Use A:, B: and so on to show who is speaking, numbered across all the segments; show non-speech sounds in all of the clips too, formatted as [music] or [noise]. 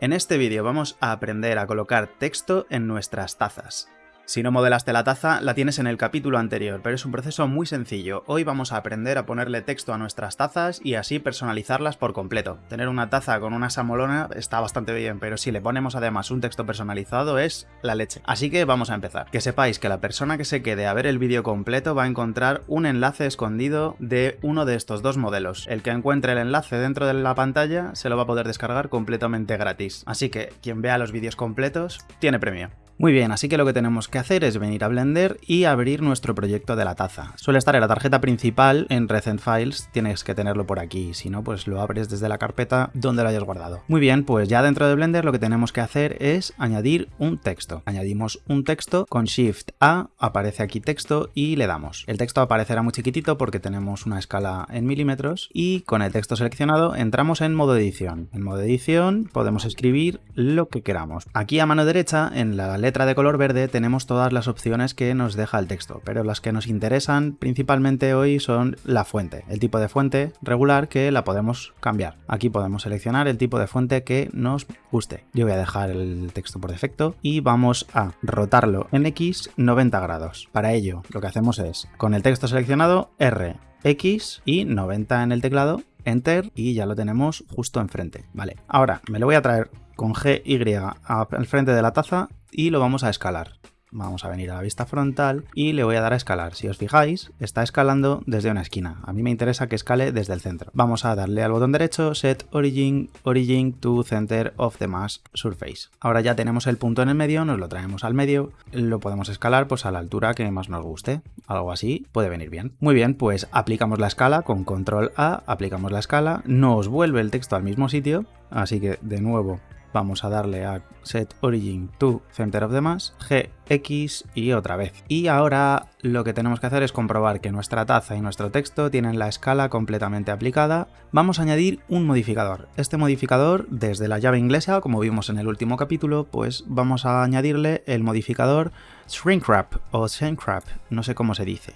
A: En este vídeo vamos a aprender a colocar texto en nuestras tazas. Si no modelaste la taza, la tienes en el capítulo anterior, pero es un proceso muy sencillo. Hoy vamos a aprender a ponerle texto a nuestras tazas y así personalizarlas por completo. Tener una taza con una samolona está bastante bien, pero si le ponemos además un texto personalizado es la leche. Así que vamos a empezar. Que sepáis que la persona que se quede a ver el vídeo completo va a encontrar un enlace escondido de uno de estos dos modelos. El que encuentre el enlace dentro de la pantalla se lo va a poder descargar completamente gratis. Así que quien vea los vídeos completos tiene premio. Muy bien, así que lo que tenemos que hacer es venir a Blender y abrir nuestro proyecto de la taza. Suele estar en la tarjeta principal en Recent Files, tienes que tenerlo por aquí, si no pues lo abres desde la carpeta donde lo hayas guardado. Muy bien, pues ya dentro de Blender lo que tenemos que hacer es añadir un texto. Añadimos un texto con Shift A, aparece aquí texto y le damos. El texto aparecerá muy chiquitito porque tenemos una escala en milímetros y con el texto seleccionado entramos en modo edición. En modo edición podemos escribir lo que queramos. Aquí a mano derecha en la letra letra de color verde tenemos todas las opciones que nos deja el texto, pero las que nos interesan principalmente hoy son la fuente, el tipo de fuente regular que la podemos cambiar. Aquí podemos seleccionar el tipo de fuente que nos guste. Yo voy a dejar el texto por defecto y vamos a rotarlo en X 90 grados. Para ello lo que hacemos es, con el texto seleccionado, R, X y 90 en el teclado, Enter y ya lo tenemos justo enfrente. Vale, ahora me lo voy a traer con GY al frente de la taza y lo vamos a escalar. Vamos a venir a la vista frontal y le voy a dar a escalar. Si os fijáis, está escalando desde una esquina. A mí me interesa que escale desde el centro. Vamos a darle al botón derecho, Set Origin, Origin to Center of the Mass Surface. Ahora ya tenemos el punto en el medio, nos lo traemos al medio, lo podemos escalar pues a la altura que más nos guste. Algo así puede venir bien. Muy bien, pues aplicamos la escala con Control A, aplicamos la escala, nos vuelve el texto al mismo sitio, así que de nuevo vamos a darle a Set Origin to Center of the Mass, GX y otra vez. Y ahora lo que tenemos que hacer es comprobar que nuestra taza y nuestro texto tienen la escala completamente aplicada. Vamos a añadir un modificador. Este modificador, desde la llave inglesa, como vimos en el último capítulo, pues vamos a añadirle el modificador Shrinkwrap o Shrinkwrap, no sé cómo se dice,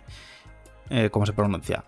A: eh, cómo se pronuncia.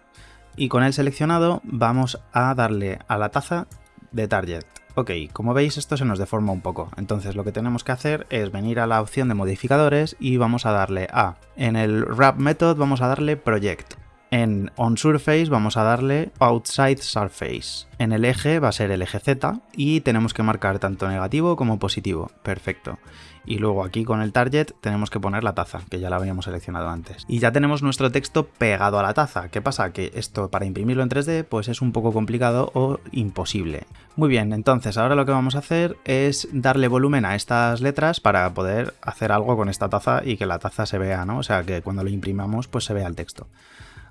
A: Y con el seleccionado vamos a darle a la taza de target. Ok, como veis esto se nos deforma un poco, entonces lo que tenemos que hacer es venir a la opción de modificadores y vamos a darle a, en el wrap method vamos a darle project, en onSurface vamos a darle outside surface, en el eje va a ser el eje Z y tenemos que marcar tanto negativo como positivo, perfecto. Y luego aquí con el target tenemos que poner la taza, que ya la habíamos seleccionado antes. Y ya tenemos nuestro texto pegado a la taza. ¿Qué pasa? Que esto para imprimirlo en 3D pues es un poco complicado o imposible. Muy bien, entonces ahora lo que vamos a hacer es darle volumen a estas letras para poder hacer algo con esta taza y que la taza se vea, ¿no? O sea, que cuando lo imprimamos pues se vea el texto.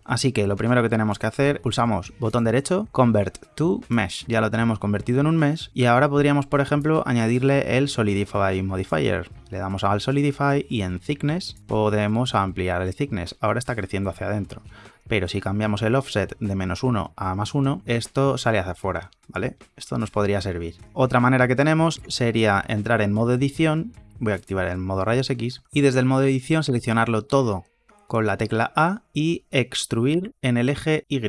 A: Así que lo primero que tenemos que hacer, pulsamos botón derecho, Convert to Mesh. Ya lo tenemos convertido en un mesh y ahora podríamos, por ejemplo, añadirle el Solidify Modifier. Le damos al Solidify y en Thickness podemos ampliar el Thickness. Ahora está creciendo hacia adentro. Pero si cambiamos el offset de menos 1 a más 1, esto sale hacia afuera, ¿vale? Esto nos podría servir. Otra manera que tenemos sería entrar en modo edición voy a activar el modo rayos X y desde el modo edición seleccionarlo todo con la tecla A y extruir en el eje Y.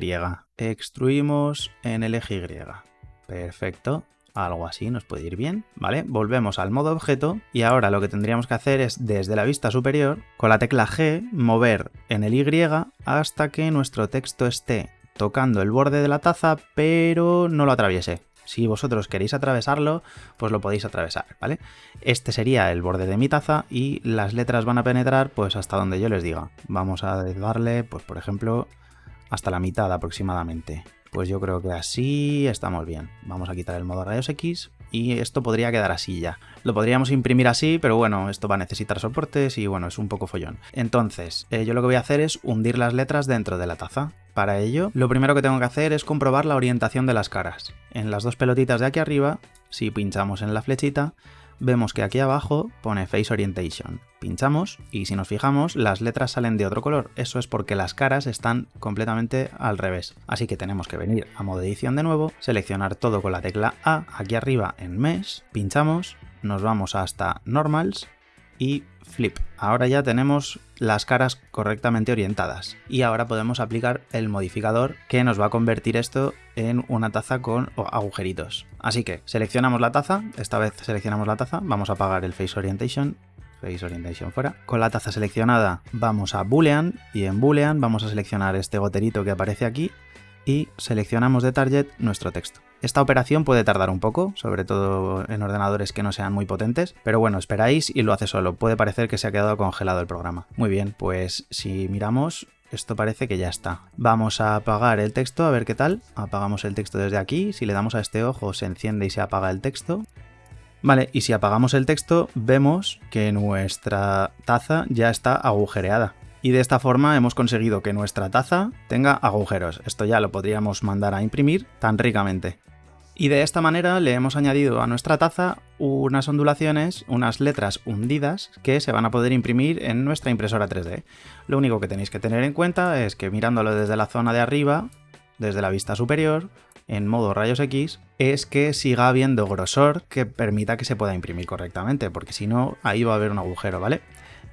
A: Extruimos en el eje Y. Perfecto. Algo así nos puede ir bien, ¿vale? Volvemos al modo objeto y ahora lo que tendríamos que hacer es desde la vista superior, con la tecla G, mover en el Y hasta que nuestro texto esté tocando el borde de la taza, pero no lo atraviese. Si vosotros queréis atravesarlo, pues lo podéis atravesar, ¿vale? Este sería el borde de mi taza y las letras van a penetrar pues hasta donde yo les diga. Vamos a darle, pues por ejemplo, hasta la mitad aproximadamente. Pues yo creo que así estamos bien. Vamos a quitar el modo rayos X y esto podría quedar así ya. Lo podríamos imprimir así, pero bueno, esto va a necesitar soportes y bueno, es un poco follón. Entonces, eh, yo lo que voy a hacer es hundir las letras dentro de la taza. Para ello, lo primero que tengo que hacer es comprobar la orientación de las caras. En las dos pelotitas de aquí arriba, si pinchamos en la flechita, vemos que aquí abajo pone Face Orientation. Pinchamos y si nos fijamos las letras salen de otro color, eso es porque las caras están completamente al revés. Así que tenemos que venir a modo edición de nuevo, seleccionar todo con la tecla A aquí arriba en Mesh, pinchamos, nos vamos hasta Normals y flip. Ahora ya tenemos las caras correctamente orientadas y ahora podemos aplicar el modificador que nos va a convertir esto en una taza con agujeritos. Así que seleccionamos la taza, esta vez seleccionamos la taza, vamos a apagar el Face Orientation Face Orientation fuera. Con la taza seleccionada vamos a Boolean y en Boolean vamos a seleccionar este goterito que aparece aquí y seleccionamos de target nuestro texto. Esta operación puede tardar un poco, sobre todo en ordenadores que no sean muy potentes, pero bueno, esperáis y lo hace solo. Puede parecer que se ha quedado congelado el programa. Muy bien, pues si miramos, esto parece que ya está. Vamos a apagar el texto, a ver qué tal. Apagamos el texto desde aquí, si le damos a este ojo se enciende y se apaga el texto. Vale, y si apagamos el texto, vemos que nuestra taza ya está agujereada. Y de esta forma hemos conseguido que nuestra taza tenga agujeros. Esto ya lo podríamos mandar a imprimir tan ricamente. Y de esta manera le hemos añadido a nuestra taza unas ondulaciones, unas letras hundidas que se van a poder imprimir en nuestra impresora 3D. Lo único que tenéis que tener en cuenta es que mirándolo desde la zona de arriba, desde la vista superior, en modo rayos X, es que siga habiendo grosor que permita que se pueda imprimir correctamente, porque si no, ahí va a haber un agujero, ¿vale?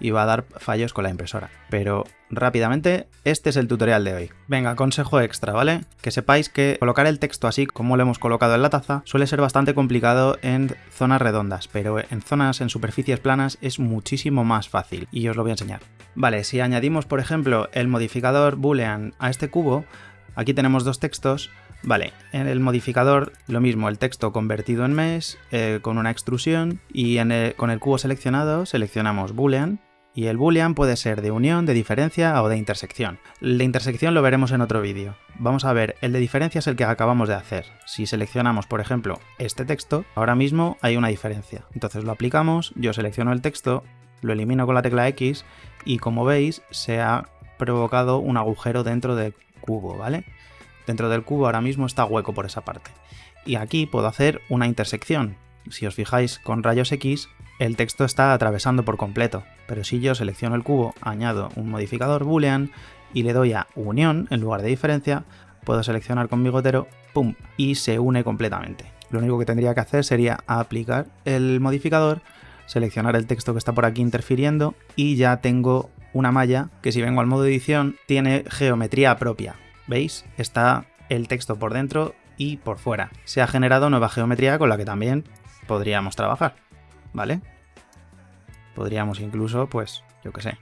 A: Y va a dar fallos con la impresora. Pero rápidamente, este es el tutorial de hoy. Venga, consejo extra, ¿vale? Que sepáis que colocar el texto así como lo hemos colocado en la taza suele ser bastante complicado en zonas redondas, pero en zonas, en superficies planas es muchísimo más fácil y os lo voy a enseñar. Vale, si añadimos por ejemplo el modificador boolean a este cubo, aquí tenemos dos textos, Vale, en el modificador lo mismo, el texto convertido en mesh eh, con una extrusión y con el cubo seleccionado seleccionamos boolean y el boolean puede ser de unión, de diferencia o de intersección. De intersección lo veremos en otro vídeo. Vamos a ver, el de diferencia es el que acabamos de hacer. Si seleccionamos, por ejemplo, este texto, ahora mismo hay una diferencia. Entonces lo aplicamos, yo selecciono el texto, lo elimino con la tecla X y como veis se ha provocado un agujero dentro del cubo, ¿vale? Dentro del cubo ahora mismo está hueco por esa parte. Y aquí puedo hacer una intersección. Si os fijáis con rayos X, el texto está atravesando por completo, pero si yo selecciono el cubo, añado un modificador boolean y le doy a unión en lugar de diferencia, puedo seleccionar con mi gotero, ¡pum! y se une completamente. Lo único que tendría que hacer sería aplicar el modificador, seleccionar el texto que está por aquí interfiriendo y ya tengo una malla que si vengo al modo edición tiene geometría propia. ¿Veis? Está el texto por dentro y por fuera. Se ha generado nueva geometría con la que también podríamos trabajar. ¿vale? Podríamos incluso, pues, yo qué sé,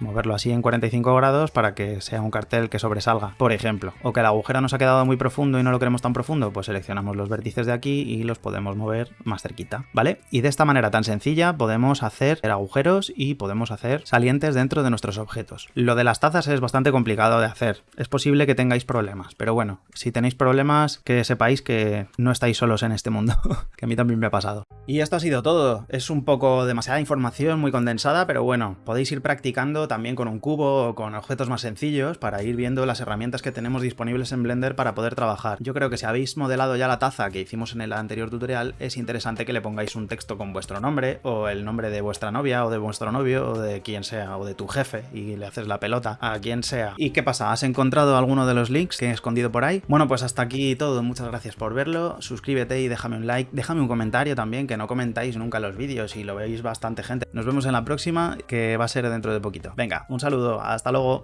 A: moverlo así en 45 grados para que sea un cartel que sobresalga, por ejemplo. O que el agujero nos ha quedado muy profundo y no lo queremos tan profundo, pues seleccionamos los vértices de aquí y los podemos mover más cerquita, ¿vale? Y de esta manera tan sencilla podemos hacer agujeros y podemos hacer salientes dentro de nuestros objetos. Lo de las tazas es bastante complicado de hacer. Es posible que tengáis problemas, pero bueno, si tenéis problemas, que sepáis que no estáis solos en este mundo, [laughs] que a mí también me ha pasado. Y esto ha sido todo. Es un poco demasiada información, muy condensada, pero bueno, podéis ir practicando también con un cubo o con objetos más sencillos para ir viendo las herramientas que tenemos disponibles en Blender para poder trabajar. Yo creo que si habéis modelado ya la taza que hicimos en el anterior tutorial, es interesante que le pongáis un texto con vuestro nombre o el nombre de vuestra novia o de vuestro novio o de quien sea o de tu jefe y le haces la pelota a quien sea. ¿Y qué pasa? ¿Has encontrado alguno de los links que he escondido por ahí? Bueno, pues hasta aquí todo. Muchas gracias por verlo. Suscríbete y déjame un like. Déjame un comentario también, que no comentáis nunca los vídeos y lo veis bastante gente. Nos vemos en la próxima, que va a ser dentro de poquito. Venga, un saludo, hasta luego.